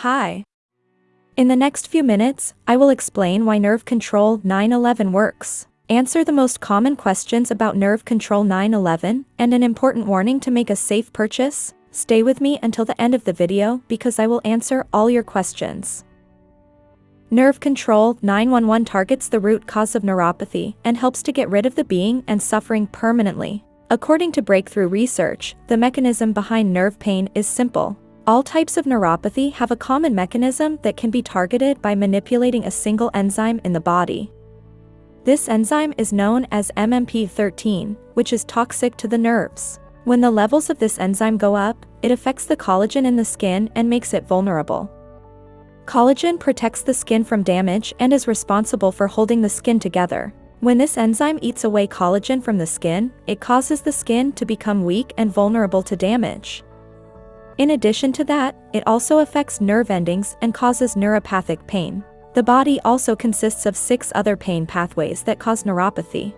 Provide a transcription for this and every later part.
Hi. In the next few minutes, I will explain why Nerve Control 911 works, answer the most common questions about Nerve Control 911, and an important warning to make a safe purchase. Stay with me until the end of the video because I will answer all your questions. Nerve Control 911 targets the root cause of neuropathy and helps to get rid of the being and suffering permanently. According to breakthrough research, the mechanism behind nerve pain is simple. All types of neuropathy have a common mechanism that can be targeted by manipulating a single enzyme in the body. This enzyme is known as MMP13, which is toxic to the nerves. When the levels of this enzyme go up, it affects the collagen in the skin and makes it vulnerable. Collagen protects the skin from damage and is responsible for holding the skin together. When this enzyme eats away collagen from the skin, it causes the skin to become weak and vulnerable to damage. In addition to that, it also affects nerve endings and causes neuropathic pain. The body also consists of six other pain pathways that cause neuropathy.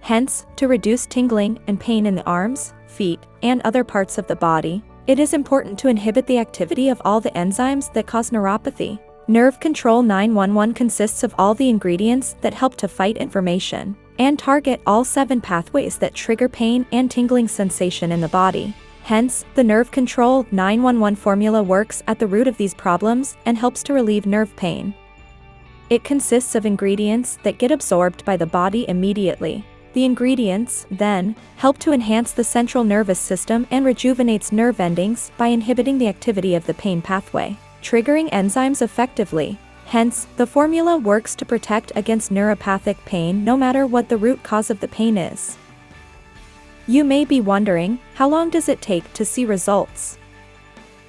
Hence, to reduce tingling and pain in the arms, feet, and other parts of the body, it is important to inhibit the activity of all the enzymes that cause neuropathy. Nerve Control 911 consists of all the ingredients that help to fight inflammation and target all seven pathways that trigger pain and tingling sensation in the body. Hence, the Nerve Control 911 formula works at the root of these problems and helps to relieve nerve pain. It consists of ingredients that get absorbed by the body immediately. The ingredients, then, help to enhance the central nervous system and rejuvenates nerve endings by inhibiting the activity of the pain pathway, triggering enzymes effectively. Hence, the formula works to protect against neuropathic pain no matter what the root cause of the pain is. You may be wondering, how long does it take to see results?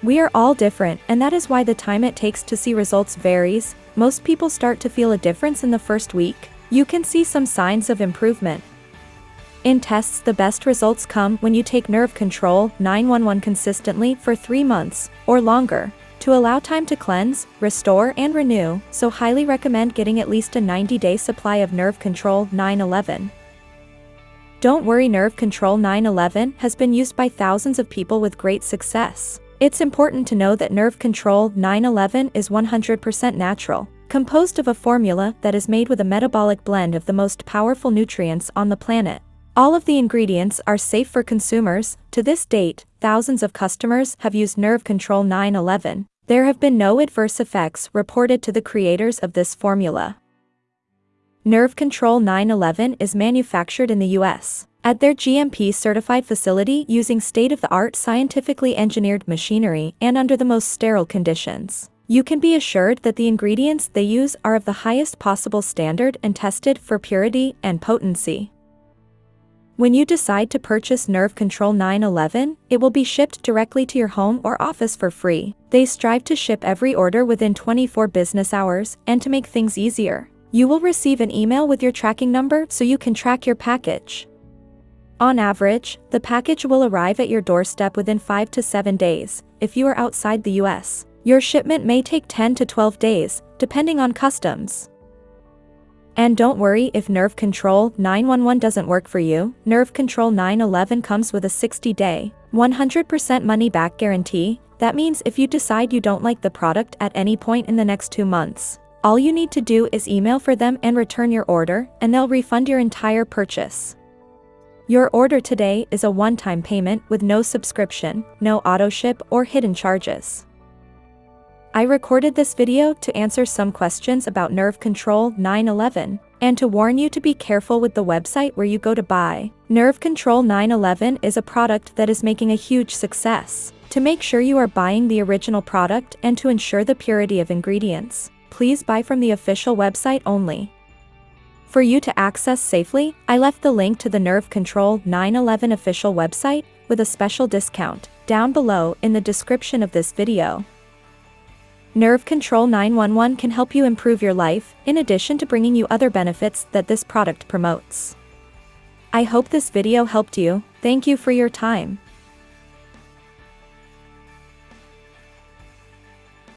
We are all different and that is why the time it takes to see results varies, most people start to feel a difference in the first week. You can see some signs of improvement. In tests the best results come when you take nerve control 911 consistently for 3 months, or longer, to allow time to cleanse, restore and renew, so highly recommend getting at least a 90-day supply of nerve control 911. Don't worry Nerve Control 911 has been used by thousands of people with great success. It's important to know that Nerve Control 911 is 100% natural, composed of a formula that is made with a metabolic blend of the most powerful nutrients on the planet. All of the ingredients are safe for consumers. To this date, thousands of customers have used Nerve Control 911. There have been no adverse effects reported to the creators of this formula. Nerve Control 911 is manufactured in the US at their GMP-certified facility using state-of-the-art scientifically engineered machinery and under the most sterile conditions. You can be assured that the ingredients they use are of the highest possible standard and tested for purity and potency. When you decide to purchase Nerve Control 911, it will be shipped directly to your home or office for free. They strive to ship every order within 24 business hours and to make things easier. You will receive an email with your tracking number so you can track your package. On average, the package will arrive at your doorstep within 5 to 7 days, if you are outside the US. Your shipment may take 10 to 12 days, depending on customs. And don't worry if Nerve Control 911 doesn't work for you, Nerve Control 911 comes with a 60-day, 100% money-back guarantee, that means if you decide you don't like the product at any point in the next two months, all you need to do is email for them and return your order, and they'll refund your entire purchase. Your order today is a one-time payment with no subscription, no auto-ship or hidden charges. I recorded this video to answer some questions about Nerve Control 911, and to warn you to be careful with the website where you go to buy. Nerve Control 911 is a product that is making a huge success. To make sure you are buying the original product and to ensure the purity of ingredients, please buy from the official website only. For you to access safely, I left the link to the Nerve Control 911 official website with a special discount down below in the description of this video. Nerve Control 911 can help you improve your life, in addition to bringing you other benefits that this product promotes. I hope this video helped you, thank you for your time.